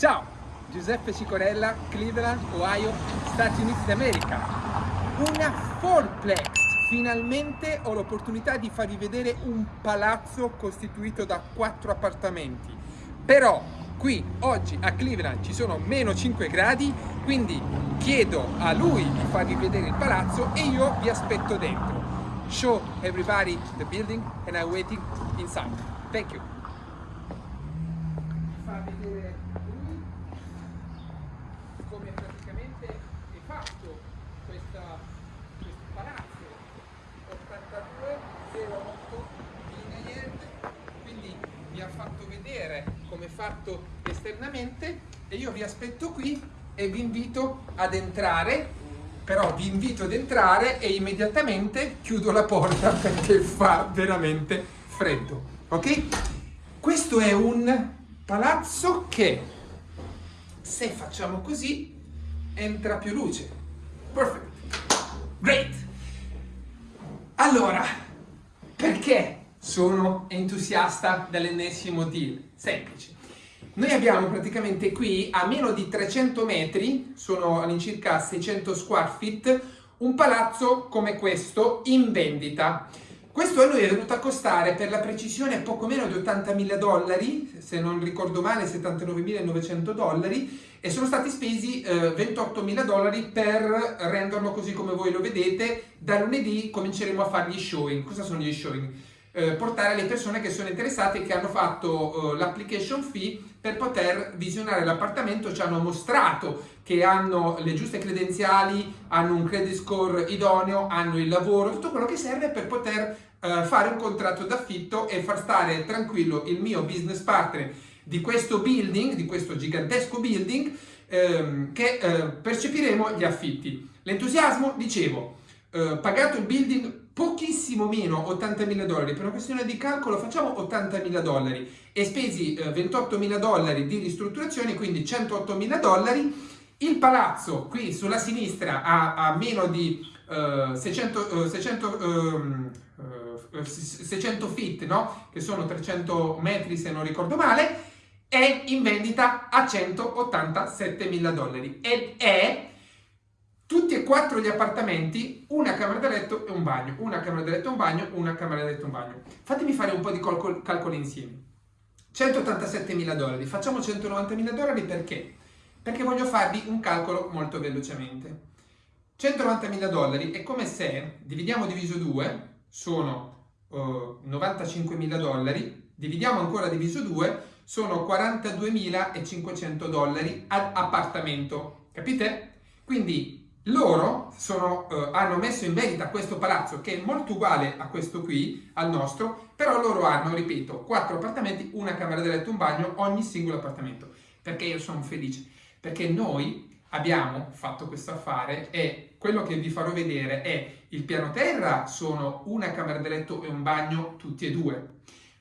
Ciao, Giuseppe Cicorella, Cleveland, Ohio, Stati Uniti d'America. Una fourplex! Finalmente ho l'opportunità di farvi vedere un palazzo costituito da quattro appartamenti. Però qui oggi a Cleveland ci sono meno 5 gradi, quindi chiedo a lui di farvi vedere il palazzo e io vi aspetto dentro. Show everybody the building and I'm waiting inside. Thank you. Fa vedere lui come praticamente è fatto questa, questo palazzo 8208 Linear quindi vi ha fatto vedere come è fatto esternamente e io vi aspetto qui e vi invito ad entrare però vi invito ad entrare e immediatamente chiudo la porta perché fa veramente freddo ok? Questo è un palazzo che se facciamo così entra più luce. Perfect great. Allora perché sono entusiasta dell'ennesimo deal? Semplice noi abbiamo praticamente qui a meno di 300 metri sono all'incirca 600 square feet un palazzo come questo in vendita questo a noi è venuto a costare per la precisione poco meno di 80.000 dollari, se non ricordo male 79.900 dollari, e sono stati spesi eh, 28.000 dollari per renderlo così come voi lo vedete. Da lunedì cominceremo a fare gli showing. Cosa sono gli showing? Eh, portare le persone che sono interessate e che hanno fatto eh, l'application fee per poter visionare l'appartamento, ci hanno mostrato che hanno le giuste credenziali, hanno un credit score idoneo, hanno il lavoro, tutto quello che serve per poter eh, fare un contratto d'affitto e far stare tranquillo il mio business partner di questo building, di questo gigantesco building, ehm, che eh, percepiremo gli affitti. L'entusiasmo, dicevo, eh, pagato il building pochissimo meno 80.000 dollari, per una questione di calcolo facciamo 80.000 dollari e spesi eh, 28.000 dollari di ristrutturazione, quindi 108.000 dollari. Il palazzo qui sulla sinistra ha, ha meno di uh, 600, uh, 600, uh, 600 feet, no? che sono 300 metri se non ricordo male, è in vendita a 187.000 dollari ed è tutti e quattro gli appartamenti, una camera da letto e un bagno, una camera da letto e un bagno, una camera da letto e un bagno. Fatemi fare un po' di calcoli, calcoli insieme. 187 mila dollari, facciamo 190 mila dollari perché? Perché voglio farvi un calcolo molto velocemente. 190 mila dollari è come se dividiamo diviso 2, sono uh, 95 mila dollari, dividiamo ancora diviso 2, sono 42.500 dollari ad appartamento, capite? Quindi loro sono, eh, hanno messo in vendita questo palazzo che è molto uguale a questo qui, al nostro, però loro hanno, ripeto, quattro appartamenti, una camera da letto, un bagno, ogni singolo appartamento. Perché io sono felice? Perché noi abbiamo fatto questo affare e quello che vi farò vedere è il piano terra sono una camera da letto e un bagno tutti e due,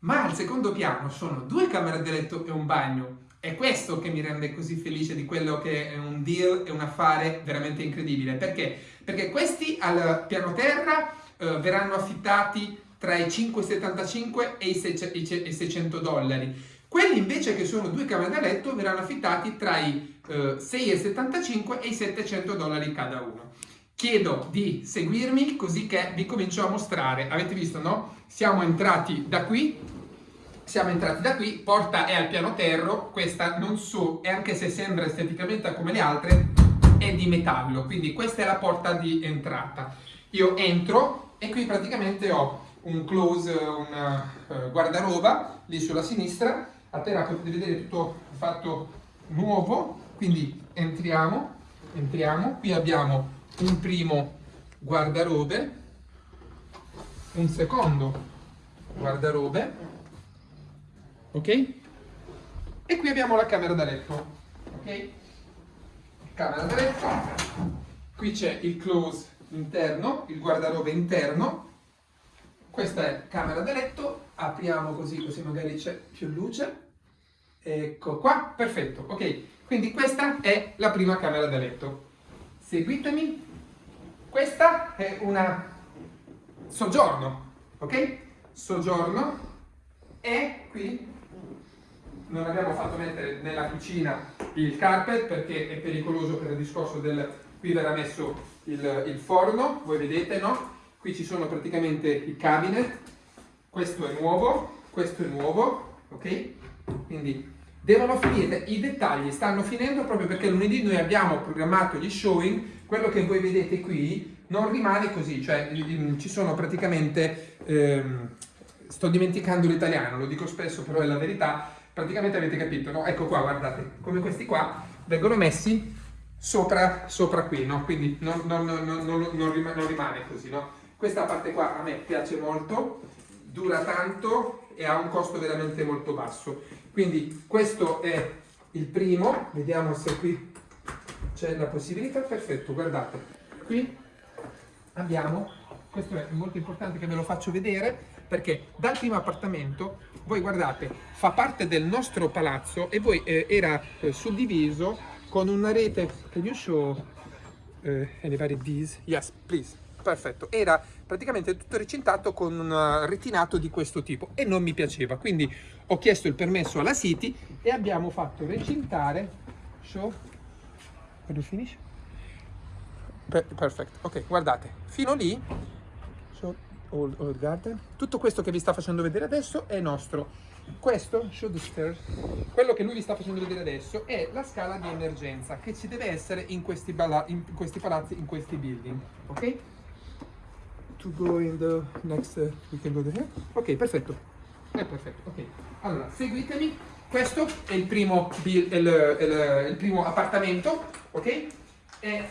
ma al secondo piano sono due camere da letto e un bagno è questo che mi rende così felice di quello che è un deal e un affare veramente incredibile. Perché? Perché questi al piano terra eh, verranno affittati tra i 5,75 e i 600 dollari. Quelli invece che sono due camere da letto verranno affittati tra i eh, 6,75 e i 700 dollari cada uno. Chiedo di seguirmi così che vi comincio a mostrare. Avete visto, no? Siamo entrati da qui siamo entrati da qui, porta è al piano terro, questa non so, e anche se sembra esteticamente come le altre, è di metallo, quindi questa è la porta di entrata. Io entro e qui praticamente ho un close, un uh, guardaroba lì sulla sinistra, a terra potete vedere tutto fatto nuovo, quindi entriamo, entriamo, qui abbiamo un primo guardarobe, un secondo guardarobe, ok? E qui abbiamo la camera da letto, ok? Camera da letto, qui c'è il close interno, il guardarobe interno, questa è camera da letto, apriamo così, così magari c'è più luce, ecco qua, perfetto, ok? Quindi questa è la prima camera da letto. Seguitemi, questa è una soggiorno, ok? Soggiorno e qui non abbiamo fatto mettere nella cucina il carpet perché è pericoloso per il discorso del... qui verrà messo il, il forno, voi vedete no? Qui ci sono praticamente i cabinet, questo è nuovo, questo è nuovo, ok? Quindi devono finire, i dettagli stanno finendo proprio perché lunedì noi abbiamo programmato gli showing, quello che voi vedete qui non rimane così, cioè ci sono praticamente, ehm, sto dimenticando l'italiano, lo dico spesso però è la verità, praticamente avete capito, no? Ecco qua, guardate, come questi qua vengono messi sopra, sopra qui, no? Quindi non, non, non, non rimane, così, no? Questa parte qua a me piace molto, dura tanto e ha un costo veramente molto basso. Quindi questo è il primo, vediamo se qui c'è la possibilità, perfetto, guardate, qui abbiamo, questo è molto importante che ve lo faccio vedere, perché dal primo appartamento, voi guardate, fa parte del nostro palazzo e poi eh, era eh, suddiviso con una rete, can you show uh, anybody this? Yes, please. Perfetto, era praticamente tutto recintato con un uh, retinato di questo tipo e non mi piaceva, quindi ho chiesto il permesso alla City e abbiamo fatto recintare, show, where do finish? perfetto, ok, guardate, fino lì, old, old garden, tutto questo che vi sta facendo vedere adesso è nostro, questo, show the stairs, quello che lui vi sta facendo vedere adesso è la scala di emergenza che ci deve essere in questi, in questi palazzi, in questi building, ok? to go in the next, uh, we can go there. Ok, perfetto. È perfetto, ok. Allora, seguitemi. Questo è il primo, il, il, il, primo appartamento, ok? Di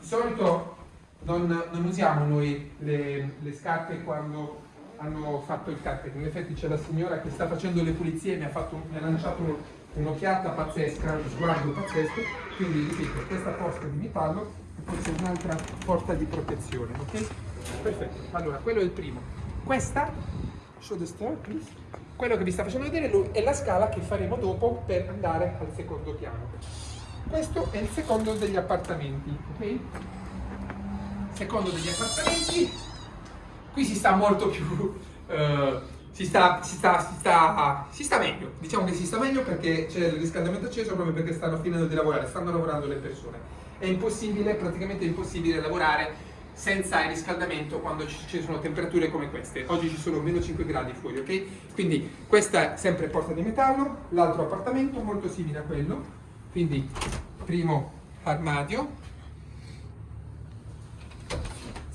solito non, non usiamo noi le, le, scarpe quando hanno fatto il carpet. In effetti c'è la signora che sta facendo le pulizie e mi ha, fatto, mi ha lanciato un'occhiata pazzesca, uno sguardo pazzesco. Quindi ripeto, questa porta di metallo e poi un'altra porta di protezione, ok? Perfetto, allora quello è il primo. Questa, show the stair please. Quello che vi sta facendo vedere lui è la scala che faremo dopo per andare al secondo piano. Questo è il secondo degli appartamenti, ok? Secondo degli appartamenti, qui si sta molto più... Uh, si sta, si, sta, si, sta, si sta, meglio, diciamo che si sta meglio perché c'è il riscaldamento acceso proprio perché stanno finendo di lavorare, stanno lavorando le persone. È impossibile, praticamente impossibile lavorare senza il riscaldamento quando ci sono temperature come queste. Oggi ci sono meno 5 gradi fuori, ok? Quindi questa è sempre porta di metallo, l'altro appartamento molto simile a quello, quindi primo armadio,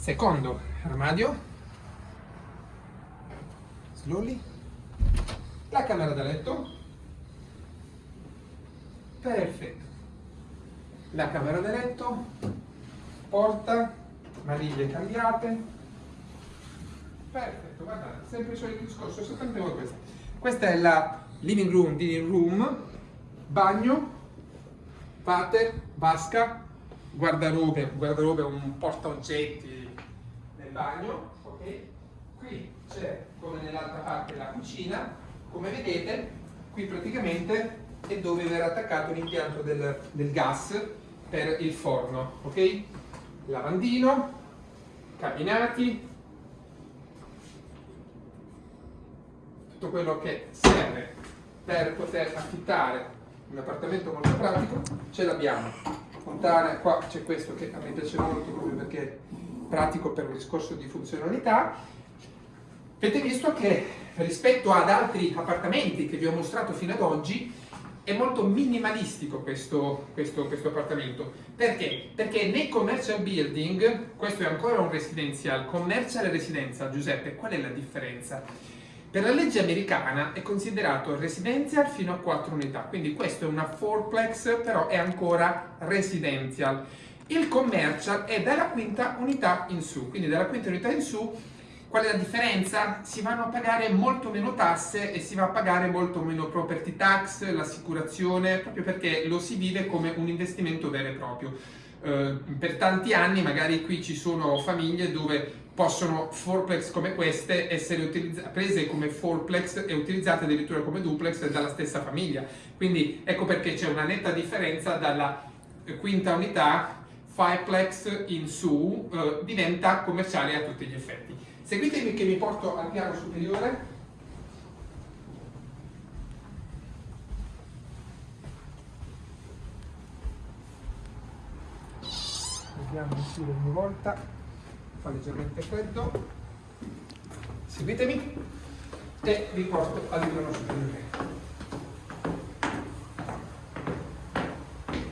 secondo armadio, slowly, la camera da letto, perfetto, la camera da letto, porta, maniglie cambiate perfetto guardate sempre il solito discorso esattamente come questa questa è la living room dining room bagno water vasca guardarobe guardarobe un porta oggetti bagno ok? Qui c'è come nell'altra parte la cucina. Come vedete qui praticamente è dove verrà attaccato l'impianto del, del gas per il forno ok? Lavandino, cabinati, tutto quello che serve per poter affittare un appartamento molto pratico, ce l'abbiamo. Fontana, qua c'è questo che a me piace molto proprio perché pratico per un discorso di funzionalità. Avete visto che rispetto ad altri appartamenti che vi ho mostrato fino ad oggi, è molto minimalistico questo, questo, questo, appartamento. Perché? Perché nei commercial building, questo è ancora un residenzial, commercial e residenza, Giuseppe, qual è la differenza? Per la legge americana è considerato residential fino a 4 unità, quindi questo è una fourplex, però è ancora residential. Il commercial è dalla quinta unità in su, quindi dalla quinta unità in su Qual è la differenza? Si vanno a pagare molto meno tasse e si va a pagare molto meno property tax, l'assicurazione, proprio perché lo si vive come un investimento vero e proprio. Eh, per tanti anni magari qui ci sono famiglie dove possono fourplex come queste essere prese come fourplex e utilizzate addirittura come duplex dalla stessa famiglia. Quindi ecco perché c'è una netta differenza dalla quinta unità, Fireplex in su eh, diventa commerciale a tutti gli effetti. Seguitemi che mi porto al piano superiore. Vediamo su ogni volta, fa leggermente freddo. Seguitemi e vi porto al piano superiore.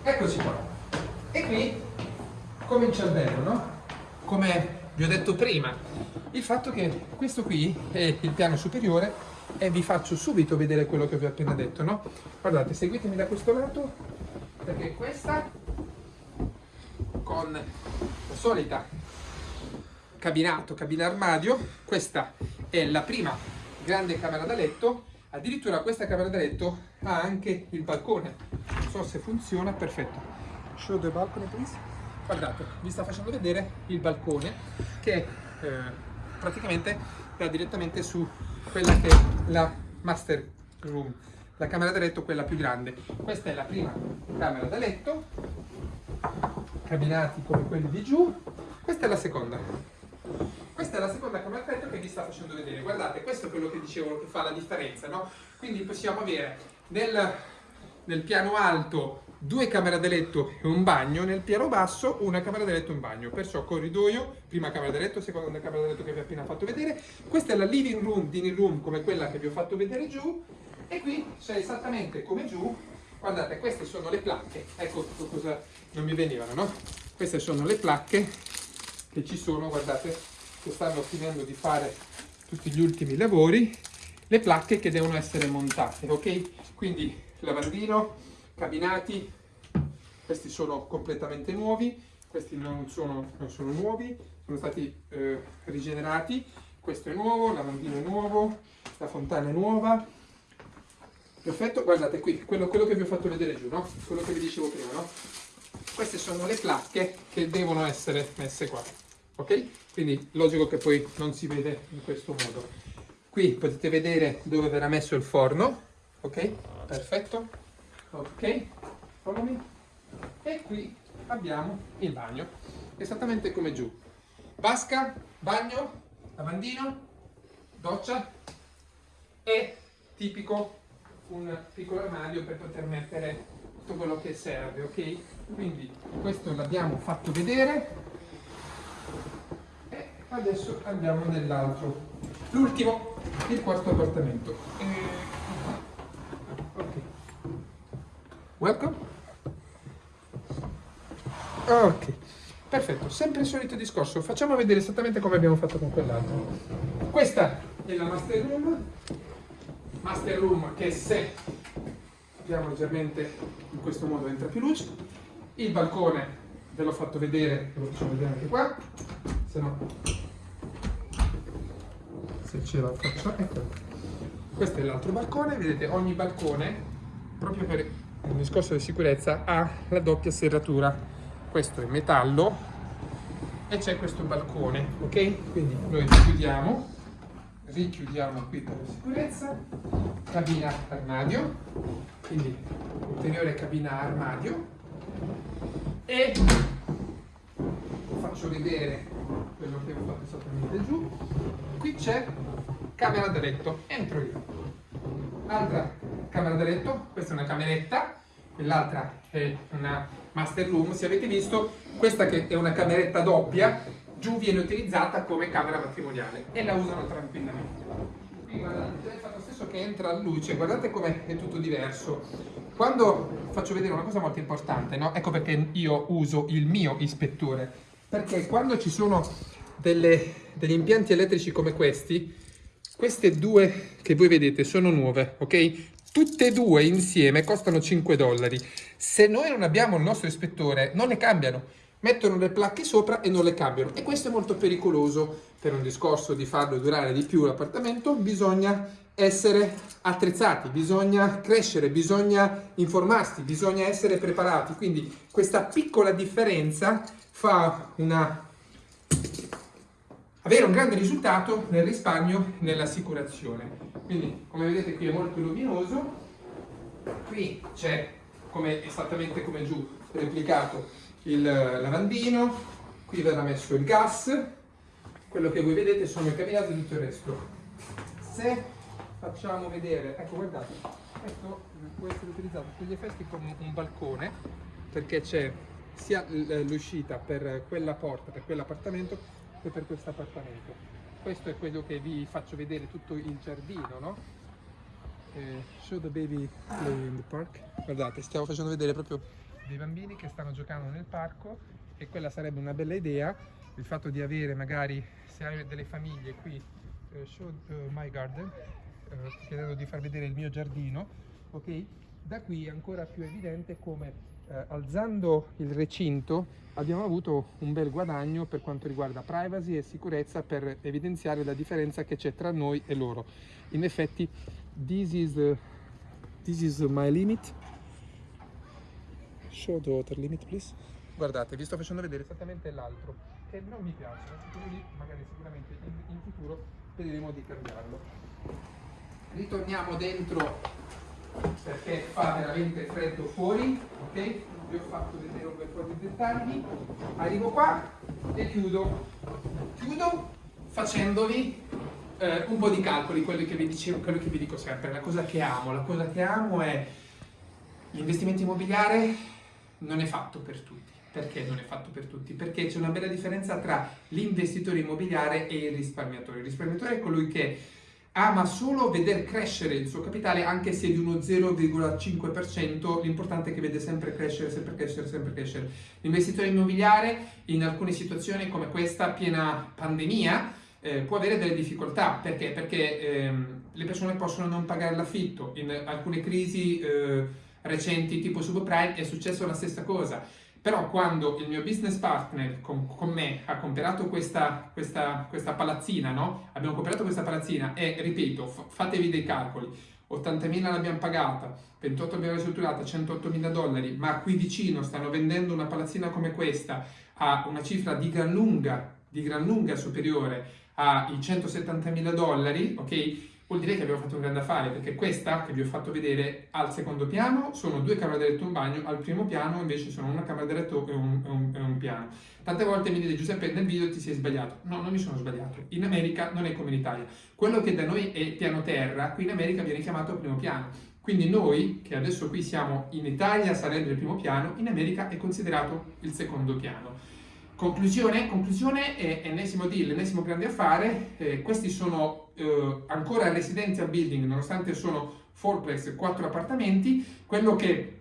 Eccoci qua. E qui comincia il bello, no? Come vi ho detto prima, il fatto che questo qui è il piano superiore e vi faccio subito vedere quello che vi ho appena detto, no? Guardate, seguitemi da questo lato, perché questa con la solita cabinato, cabina armadio, questa è la prima grande camera da letto, addirittura questa camera da letto ha anche il balcone, non so se funziona, perfetto. Show the balcony please. Guardate, vi sta facendo vedere il balcone che eh, praticamente dà direttamente su quella che è la master room, la camera da letto quella più grande. Questa è la prima camera da letto, cabinati come quelli di giù, questa è la seconda. Questa è la seconda camera da letto che vi sta facendo vedere. Guardate, questo è quello che dicevo che fa la differenza, no? Quindi possiamo avere nel, nel piano alto due camere da letto e un bagno, nel piano basso una camera da letto e un bagno, perciò corridoio, prima camera da letto, seconda camera da letto che vi ho appena fatto vedere, questa è la living room, dining room come quella che vi ho fatto vedere giù. E qui c'è esattamente come giù, guardate queste sono le placche, ecco cosa non mi venivano, no? Queste sono le placche che ci sono, guardate, che stanno finendo di fare tutti gli ultimi lavori, le placche che devono essere montate, ok? Quindi lavandino, cabinati, questi sono completamente nuovi, questi non sono, non sono nuovi, sono stati eh, rigenerati, questo è nuovo, il lavandino è nuovo, la fontana è nuova, perfetto, guardate qui, quello, quello, che vi ho fatto vedere giù, no? quello che vi dicevo prima, no? queste sono le placche che devono essere messe qua, ok? Quindi logico che poi non si vede in questo modo. Qui potete vedere dove verrà messo il forno, ok? Perfetto ok? Follow me? E qui abbiamo il bagno. Esattamente come giù. Vasca bagno lavandino doccia e tipico un piccolo armadio per poter mettere tutto quello che serve ok? Quindi questo l'abbiamo fatto vedere. E adesso andiamo nell'altro. L'ultimo il quarto appartamento eh, Welcome. Ok, perfetto, sempre il solito discorso. Facciamo vedere esattamente come abbiamo fatto con quell'altro. Questa è la master room. Master room che se apriamo leggermente in questo modo entra più luce. Il balcone ve l'ho fatto vedere, ve lo facciamo vedere anche qua. Se no, se ce la faccio, ecco. Questo è l'altro balcone, vedete ogni balcone proprio per un discorso di sicurezza ha la doppia serratura. Questo è metallo e c'è questo balcone ok? Quindi noi chiudiamo richiudiamo qui per sicurezza cabina armadio quindi ulteriore cabina armadio. E faccio vedere quello che ho fatto esattamente giù. Qui c'è camera da letto entro io. Altra camera da letto, questa è una cameretta, quell'altra è una master room, se avete visto, questa che è una cameretta doppia, giù viene utilizzata come camera matrimoniale e la usano tranquillamente. Qui guardate, il fatto stesso che entra la luce, guardate come è tutto diverso. Quando faccio vedere una cosa molto importante, no? ecco perché io uso il mio ispettore, perché quando ci sono delle, degli impianti elettrici come questi, queste due che voi vedete sono nuove, ok? Tutte e due insieme costano 5 dollari. Se noi non abbiamo il nostro ispettore, non le cambiano. Mettono le placche sopra e non le cambiano. E questo è molto pericoloso. Per un discorso di farlo durare di più l'appartamento, bisogna essere attrezzati, bisogna crescere, bisogna informarsi, bisogna essere preparati. Quindi questa piccola differenza fa una avere un grande risultato nel risparmio nell'assicurazione. Quindi, come vedete qui è molto luminoso, qui c'è come, esattamente come giù replicato il lavandino, qui verrà messo il gas, quello che voi vedete sono i cabinati e tutto il resto. Se facciamo vedere, ecco guardate, questo può essere utilizzato per gli effetti come un balcone, perché c'è sia l'uscita per quella porta, per quell'appartamento che per questo appartamento. Questo è quello che vi faccio vedere tutto il giardino, no? Eh, show the baby play in the park. Guardate, stiamo facendo vedere proprio dei bambini che stanno giocando nel parco e quella sarebbe una bella idea, il fatto di avere magari, se hai delle famiglie qui, uh, show uh, my garden, uh, chiedendo di far vedere il mio giardino, ok? Da qui è ancora più evidente come eh, alzando il recinto abbiamo avuto un bel guadagno per quanto riguarda privacy e sicurezza per evidenziare la differenza che c'è tra noi e loro. In effetti, this is, this is my limit. Show the water limit, please. Guardate, vi sto facendo vedere esattamente l'altro, che non mi piace, quindi magari sicuramente in, in futuro vedremo di cambiarlo. Ritorniamo dentro perché fa veramente freddo fuori, ok? Vi ho fatto vedere un bel po' di dettagli. Arrivo qua e chiudo. Chiudo facendovi eh, un po' di calcoli, quello che vi dicevo, quello che vi dico sempre. La cosa che amo, la cosa che amo è l'investimento immobiliare non è fatto per tutti. Perché non è fatto per tutti? Perché c'è una bella differenza tra l'investitore immobiliare e il risparmiatore. Il risparmiatore è colui che ama solo veder crescere il suo capitale anche se di uno 0,5%, l'importante è che vede sempre crescere, sempre crescere, sempre crescere. L'investitore immobiliare in alcune situazioni come questa, piena pandemia, eh, può avere delle difficoltà. Perché? Perché ehm, le persone possono non pagare l'affitto. In alcune crisi eh, recenti tipo subprime è successa la stessa cosa però quando il mio business partner con, con me ha comprato questa, questa, questa palazzina, no? Abbiamo comprato questa palazzina e, ripeto, fatevi dei calcoli, 80.000 l'abbiamo pagata, 28 abbiamo ristrutturata, 108.000 dollari, ma qui vicino stanno vendendo una palazzina come questa a una cifra di gran lunga, di gran lunga superiore ai 170.000 dollari, ok? Vuol dire che abbiamo fatto un grande affare, perché questa che vi ho fatto vedere al secondo piano sono due camere da letto e un bagno, al primo piano invece sono una camera da letto e un, un, un piano. Tante volte mi dite Giuseppe nel video ti sei sbagliato. No, non mi sono sbagliato. In America non è come in Italia. Quello che da noi è piano terra, qui in America viene chiamato primo piano. Quindi noi, che adesso qui siamo in Italia, sarebbe il primo piano, in America è considerato il secondo piano. Conclusione, conclusione è ennesimo deal, ennesimo grande affare, eh, questi sono eh, ancora residential building nonostante sono fourplex, quattro appartamenti, quello che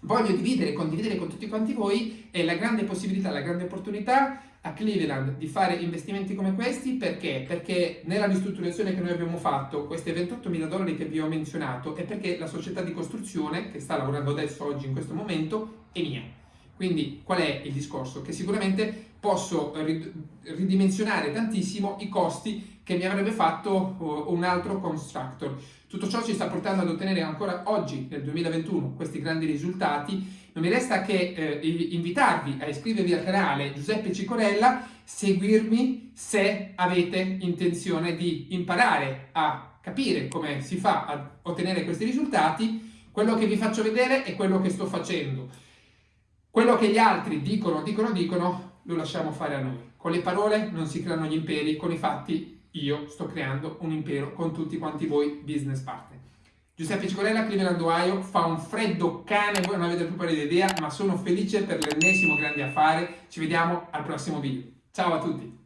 voglio dividere e condividere con tutti quanti voi è la grande possibilità, la grande opportunità a Cleveland di fare investimenti come questi. Perché? Perché nella ristrutturazione che noi abbiamo fatto, questi 28 mila dollari che vi ho menzionato, è perché la società di costruzione che sta lavorando adesso, oggi, in questo momento, è mia quindi qual è il discorso? Che sicuramente posso ridimensionare tantissimo i costi che mi avrebbe fatto un altro constructor. Tutto ciò ci sta portando ad ottenere ancora oggi, nel 2021, questi grandi risultati. Non mi resta che eh, invitarvi a iscrivervi al canale Giuseppe Cicorella, seguirmi se avete intenzione di imparare a capire come si fa a ottenere questi risultati. Quello che vi faccio vedere è quello che sto facendo. Quello che gli altri dicono, dicono, dicono, lo lasciamo fare a noi. Con le parole non si creano gli imperi, con i fatti io sto creando un impero con tutti quanti voi business partner. Giuseppe Cicolella, Cleveland, Ohio, fa un freddo cane, voi non avete più pari idea, ma sono felice per l'ennesimo grande affare. Ci vediamo al prossimo video. Ciao a tutti!